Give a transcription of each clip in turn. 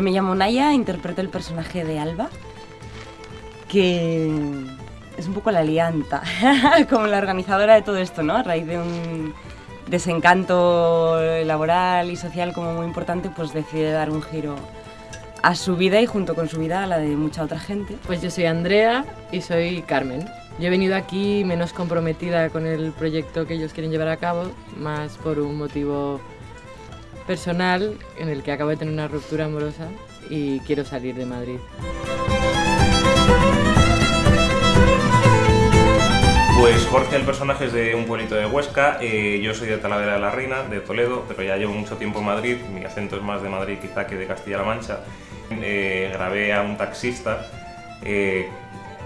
Yo me llamo Naya, interpreto el personaje de Alba, que es un poco la lianta, como la organizadora de todo esto, ¿no? A raíz de un desencanto laboral y social como muy importante, pues decide dar un giro a su vida y junto con su vida a la de mucha otra gente. Pues yo soy Andrea y soy Carmen. Yo he venido aquí menos comprometida con el proyecto que ellos quieren llevar a cabo, más por un motivo personal en el que acabo de tener una ruptura amorosa y quiero salir de Madrid. Pues Jorge, el personaje es de un pueblito de Huesca, eh, yo soy de Talavera de la Reina, de Toledo, pero ya llevo mucho tiempo en Madrid, mi acento es más de Madrid quizá que de Castilla-La Mancha. Eh, grabé a un taxista eh,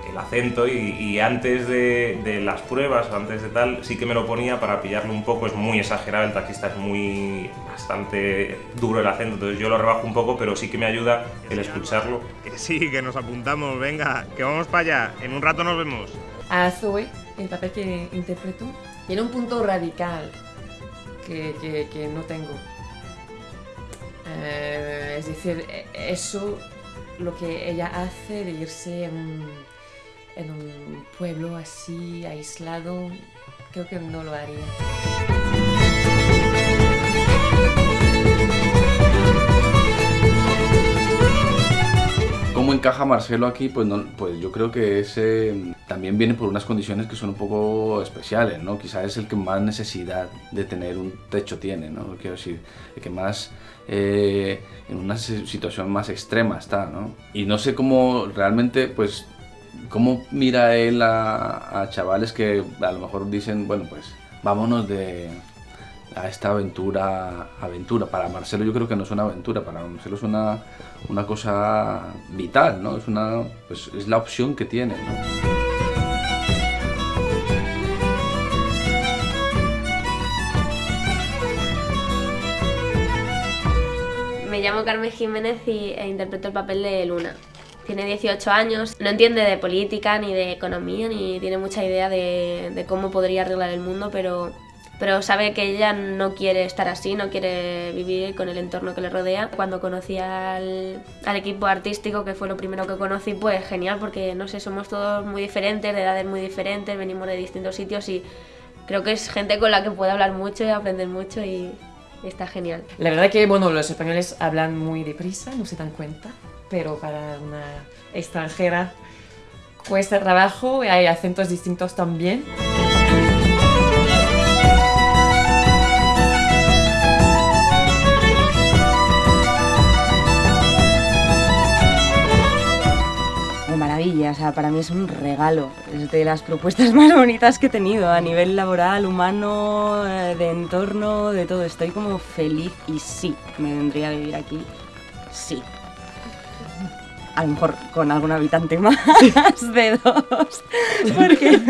el acento y, antes de, las pruebas, antes de tal, sí que me lo ponía para pillarlo un poco, es muy exagerado, el taxista es muy bastante duro el acento, entonces yo lo rebajo un poco, pero sí que me ayuda el escucharlo. Sí, que nos apuntamos, venga, que vamos para allá, en un rato nos vemos. A Zoe, el papel que interpreto, tiene un punto radical que, que, no tengo. Eh, es decir, eso, lo que ella hace de irse en en un pueblo así aislado, creo que no lo haría. ¿Cómo encaja Marcelo aquí? Pues, no, pues yo creo que ese también viene por unas condiciones que son un poco especiales, ¿no? Quizás es el que más necesidad de tener un techo tiene, ¿no? Quiero decir, el que más eh, en una situación más extrema está, ¿no? Y no sé cómo realmente, pues ¿Cómo mira él a, chavales que a lo mejor dicen, bueno, pues vámonos de, a esta aventura, aventura. Para Marcelo yo creo que no es una aventura, para Marcelo es una, una cosa vital, ¿no? Es, una, pues, es la opción que tiene. Me llamo Carmen Jiménez y, e interpreto el papel de Luna. Tiene 18 años, no entiende de política ni de economía, ni tiene mucha idea de, cómo podría arreglar el mundo, pero, pero sabe que ella no quiere estar así, no quiere vivir con el entorno que le rodea. Cuando conocí al, al, equipo artístico, que fue lo primero que conocí, pues genial, porque no sé, somos todos muy diferentes, de edades muy diferentes, venimos de distintos sitios y creo que es gente con la que puedo hablar mucho y aprender mucho y está genial. La verdad que, bueno, los españoles hablan muy deprisa, no se dan cuenta pero para una extranjera cuesta trabajo hay acentos distintos también. Maravilla, o sea, para mí es un regalo, es de las propuestas más bonitas que he tenido a nivel laboral, humano, eh, de entorno, de todo. Estoy como feliz y sí, me vendría a vivir aquí, sí a lo mejor con algún habitante más de dos, porque